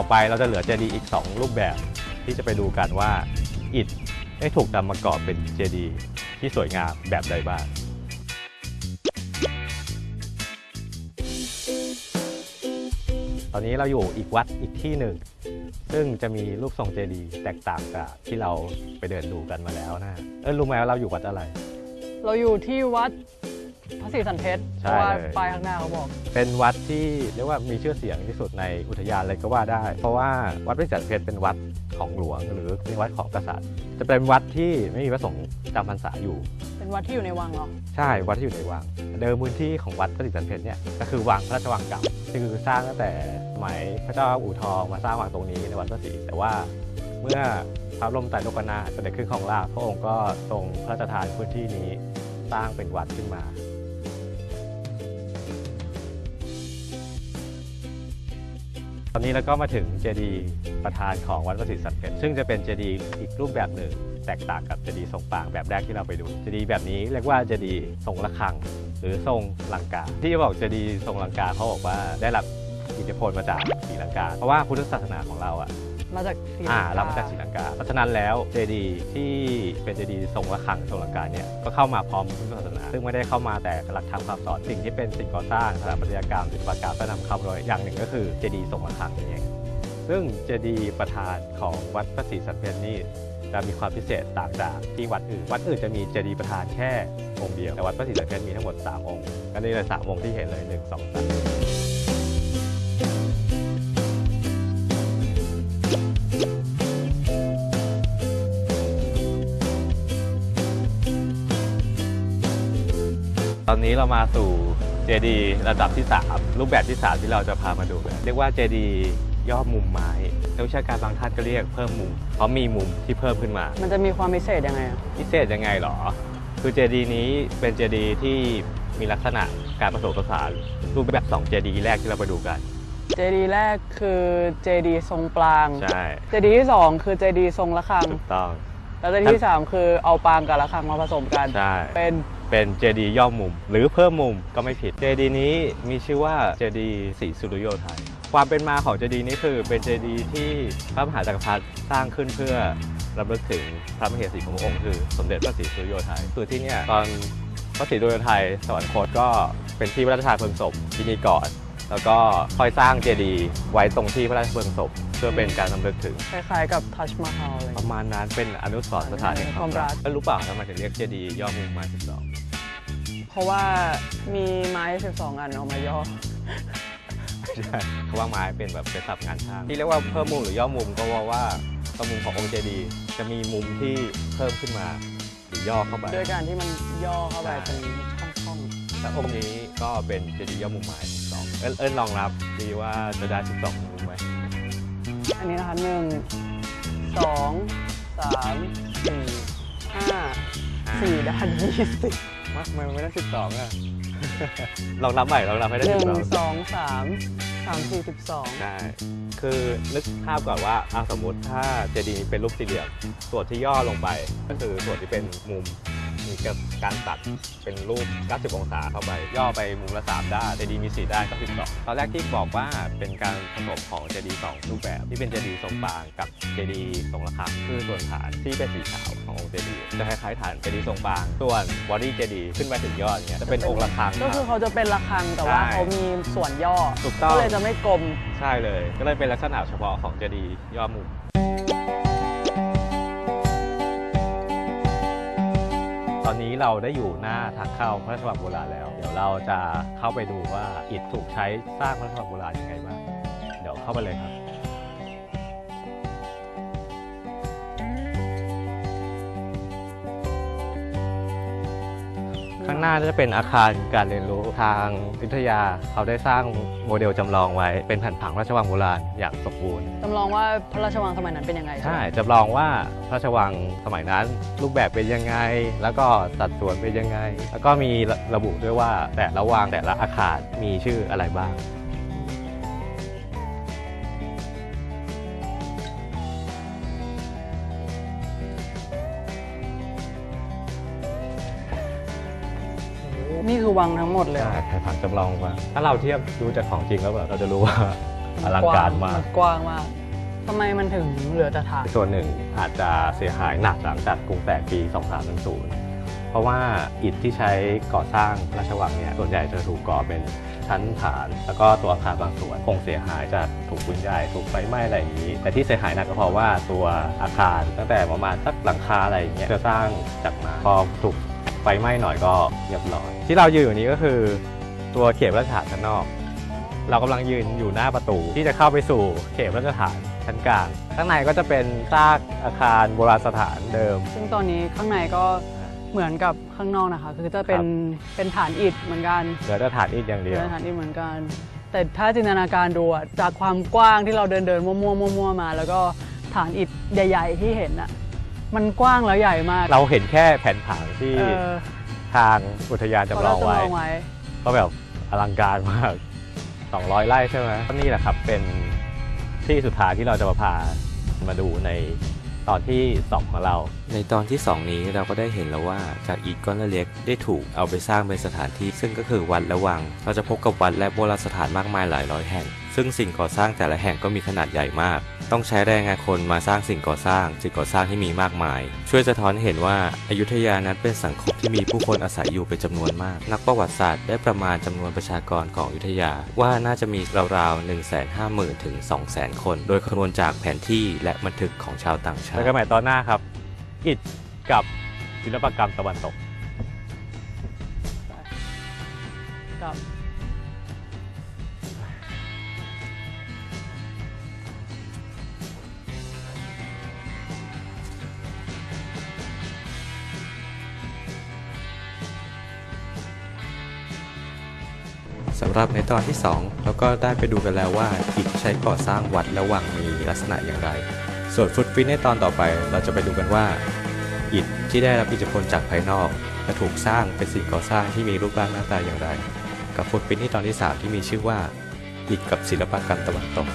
ต่อไปเราจะเหลือเจดีย์อีก 2 รูปแบบที่จะไปดูกันว่าอิฐได้ถูกนำมาก่อเป็นเจดีย์ที่สวยงามแบบใดบ้างตอนนี้เราอยู่อีกวัดอีกที่หนึ่ง ซึ่งจะมีรูปทรงเจดีย์แตกต่างกับที่เราไปเดินดูกันมาแล้วนะ เออรู้ไหมว่าเราอยู่วัดอะไร เราอยู่ที่วัด พระศรีสันเพชรเพใช่ราะว่าเลยป้ายข้างหน้าเขาบอก เป็นวัดที่เรียกว่ามีชื่อเสียงที่สุดในอุทยานเลยก็ว่าได้ เพราะว่าวัดพระศรีสันเพชรเป็นวัดของหลวง หรือเป็นวัดของกษัตริย์ จะเป็นวัดที่ไม่มีพระสงฆ์จำพรรษาอยู่ เป็นวัดที่อยู่ในวังเหรอ ใช่วัดที่อยู่ในวัง เดิมพื้นที่ของวัดพระศรีสันเพชรเนี่ยก็คือวังพระราชวังเก่าซึ่งคือสร้างตั้งแต่สมัยพระเจ้าอู่ทองมาสร้างวังตรงนี้ในวัดพระศรีแต่ว่าเมื่อพระบรมไตรโลกนาถเสด็จขึ้นของราชย์พระองค์ก็ทรงพระราชทานพื้นที่นี้สร้างเป็นวัดขึ้นมา ตอนนี้เราก็มาถึงเจดีย์ประธานของวัดพระศรีสรรเพชญ์ซึ่งจะเป็นเจดีย์อีกรูปแบบหนึ่ง แตกต่างกับเจดีย์ทรงปรางค์แบบแรกที่เราไปดู เจดีย์แบบนี้เรียกว่าเจดีย์ทรงระฆัง หรือทรงลังกา ที่บอกเจดีย์ทรงลังกาเขาบอกว่าได้รับอิทธิพลมาจากศรีลังกา เพราะว่าพุทธศาสนาของเราอะ มาจากศรีลังกา เรามาจากศรีลังกา เพราะฉะนั้นแล้วเจดีย์ที่เป็นเจดีย์ทรงระฆังทรงลังกาเนี่ยก็เข้ามาพร้อมพุทธศาสนา ซึ่งไม่ได้เข้ามาแต่หลักธรรมคำสอนสิ่งที่เป็นสิ่งก่อสร้างสถาปัตยกรรมศิลปกรรมและนำคำโดยอย่างหนึ่งก็คือเจดีย์ทรงระฆังนี่เองซึ่งเจดีย์ประธานของวัดพระศรีสันเพชรนี่จะมีความพิเศษต่างจากที่วัดอื่น วัดอื่นจะมีเจดีย์ประธานแค่องค์เดียวแต่วัดพระศรีสันเพชรมีทั้งหมดสามองค์ก็นี่เลยสามองค์ที่เห็นเลยหนึ่งสองสาม ตอนนี้เรามาสู่เจดีระดับที่ 3 รูปแบบที่ 3 ที่เราจะพามาดูกันเรียกว่าเจดีย่อมุมไม้นักวิชาการบางท่านก็เรียกเพิ่มมุม เพราะมีมุมที่เพิ่มขึ้นมา มันจะมีความพิเศษยังไงอะพิเศษยังไงหรอ คือเจดีนี้เป็นเจดีที่มีลักษณะการผสมผสานรูปแบบ2เจดีแรกที่เราไปดูกันเจดีย์แรกคือเจดีย์ทรงปรางใช่เจดีย์ที่สองคือเจดีย์ทรงระฆังถูกต้องแล้วเจดีย์ที่สามคือเอาปรางกับระฆังมาผสมกันใช่เป็น เป็นเจดีย่อมุม หรือเพิ่มมุมก็ไม่ผิดเจดีนี้มีชื่อว่าเจดีศรีสุริโยไทย ความเป็นมาของเจดีนี้คือเป็นเจดีที่พระมหาจักรพรรดิสร้างขึ้นเพื่อรำลึกถึงพระมเหสีของพระองค์คือสมเด็จพระศรีสุริโยไทยคือที่เนี่ยตอนพระศรีสุริโยไทยสวรรคตก็เป็นที่พระราชทานเพลิงศพที่นี่ก่อน แล้วก็ค่อยสร้างเจดีไว้ตรงที่พระราชเพลิงศพเพื่อเป็นการรำลึกถึง คล้ายๆกับทัชมาฮาลเลยประมาณนั้นเป็นอนุสรณ์สถานแห่งความรักความรักแล้วรู้เปล่าทำไมถึงเรียกเจดีย่อมุมมาสิบสอง เพราะว่ามีไม้ 12 อันเอามาย่อ ใช่เพราะว่าไม้เป็นแบบเป็นศัพท์งานช่างที่เรียกว่าเพิ่มมุมหรือย่อมุมก็เพราะว่าตรงมุมขององค์เจดีย์จะมีมุมที่เพิ่มขึ้นมาหรือย่อเข้าไป ด้วยการที่มันย่อเข้าไปใช่เป็นช่องและองค์นี้ก็เป็นเจดีย์ย่อมุมไม้สองเอิ้นเอิ้นลองรับดีว่าจะได้สิบสองมุมไหมๆอันนี้นะคะหนึ่งสองสามสี่ห้าสี่ด้านยี่สิบ มาทำไมมันไม่ได้สิบสองอะ ลองนับใหม่ลองนับให้ได้หสินึ่บงสองสองสามสามสี่สิบสองใช่คือนึกภาพก่อนว่าเอาสมมติถ้าเจดีย์เป็นรูปสี่เหลี่ยมส่วนที่ย่อลงไป ก็คือส่วนที่เป็นมุมมีการตัดเป็นรูป 90 องศาเข้าไป ย่อไปมุมละ 3 ด้านเจดีย์มี 4 ด้านก็12ตอนแรกที่บอกว่าเป็นการผสมของเจดีย์สองรูปแบบที่เป็นเจดีย์ทรงปรางค์กับเจดีย์ทรงระฆังคือส่วนฐานที่เป็นสีขาว ขององค์เจดีย์จะคล้ายๆฐานเจดีย์ทรงปรางค์ส่วน body เจดีย์ขึ้นไปถึงยอดเนี้ยจะเป็นองค์ระฆังก็คือเขาจะเป็นระฆังแต่ว่าใช่เขามีส่วนย่อถูกต้องก็เลยจะไม่กลมใช่เลย ก็เลยเป็นลักษณะเฉพาะของเจดีย์ย่อมุมตอนนี้เราได้อยู่หน้าทางเข้าพระราชวังโบราณแล้ว เดี๋ยวเราจะเข้าไปดูว่าอิฐถูกใช้สร้างพระราชวังโบราณยังไงบ้าง เดี๋ยวเข้าไปเลยครับ ข้างหน้าจะเป็นอาคารการเรียนรู้ทางวิทยา เขาได้สร้างโมเดลจำลองไว้ เป็นแผ่นผังพระราชวังโบราณอย่างสมบูรณ์จำลองว่าพระราชวังสมัยนั้นเป็นยังไงใช่ไหมจำลองว่าพระราชวังสมัยนั้น รูปแบบเป็นยังไง แล้วก็สัดส่วนเป็นยังไง แล้วก็มีระระบุด้วยว่าแต่ละวังแต่ละอาคารมีชื่ออะไรบ้าง นี่คือวังทั้งหมดเลยเหรใช่อแผ่นผังจำลองว่าถ้าเราเทียบดูจากของจริงแล้วแบบเราจะรู้ว่าอลังการมากนกว้างมากทำไมมันถึงเหลือแต่ฐานส่วนหนึ่งอาจจะเสียหายหนักหลังจากกรุงแตกปี 2310เพราะว่าอิฐที่ใช้ก่อสร้างพระราชวังเนี่ยส่วนใหญ่จะถูกก่อเป็นชั้นฐาน แล้วก็ตัวอาคารบางส่วนคงเสียหายจากถูกปืนใหญ่ถูกไฟไหม้อะไรอย่างนี้ แต่ที่เสียหายหนักก็เพราะว่าตัวอาคารตั้งแต่ประมาณสักหลังคาอะไรอย่างเงี้ยจะสร้างจากไมาพอถูก ไฟไหม้หน่อยก็เรียบร้อย ที่เรายืนอยู่นี้ก็คือตัวเขตพระราชฐานชั้นนอก เรากำลังยืนอยู่หน้าประตูที่จะเข้าไปสู่เขตพระราชฐานชั้นกลาง ข้างในก็จะเป็นซากอาคารโบราณสถานเดิม ซึ่งตอนนี้ข้างในก็เหมือนกับข้างนอกนะคะ คือจะเป็นเป็นฐานอิฐเหมือนกันเหลือแต่ฐานอิฐอย่างเดียวเป็นฐานอิฐเหมือนกัน แต่ถ้าจินตนาการดูอะจากความกว้างที่เราเดินเดินๆมั่วๆมั่วๆมา แล้วก็ฐานอิฐใหญ่ ๆ ที่เห็นอะ มันกว้างแล้วใหญ่มากเราเห็นแค่แผนผังที่เออทางอุทยานเขาจำลเราองจำไว้ลองไว้ ก็แบบอลังการมาก 200 ไร่ใช่ไหมก็นี่แหละครับเป็นที่สุดท้ายที่เราจะมาพามาดูในตอนที่ 2 ของเรา ในตอนที่ 2 นี้เราก็ได้เห็นแล้วว่าจากอิฐก้อนเล็กๆได้ถูกเอาไปสร้างเป็นสถานที่ ซึ่งก็คือวัดและวัง เราจะพบกับวัดและโบราณสถานมากมายหลายร้อยแห่ง ซึ่งสิ่งก่อสร้างแต่ละแห่งก็มีขนาดใหญ่มาก ต้องใช้แรงงานคนมาสร้างสิ่งก่อสร้างสิ่งก่อสร้างที่มีมากมาย ช่วยสะท้อนให้เห็นว่าอายุทยานั้นเป็นสังคมที่มีผู้คนอาศัยอยู่เป็นจำนวนมาก นักประวัติศาสตร์ได้ประมาณจำนวนประชากรของอยุธยา ว่าน่าจะมีราวๆ1 5 0 0 0 0ถึง200,000 คน โดยคำนวณจากแผนที่และบันทึกของชาวต่างชาแล้วติก็ใหม่ตอนหน้าครับอิฐกับศิลปกรรมตะวันตกกับ สำหรับในตอนที่ 2 เราก็ได้ไปดูกันแล้วว่าอิฐใช้ก่อสร้างวัดและวังมีลักษณะอย่างไร ส่วนฟุตฟิตในตอนต่อไปเราจะไปดูกันว่า อิฐที่ได้รับอิทธิพลจากภายนอกจะถูกสร้างเป็นสิ่งก่อสร้างที่มีรูปร่างหน้าตาอย่างไร กับฟุตฟิตในตอนที่ 3 ที่มีชื่อว่าอิฐกับศิลปกรรมตะวันตก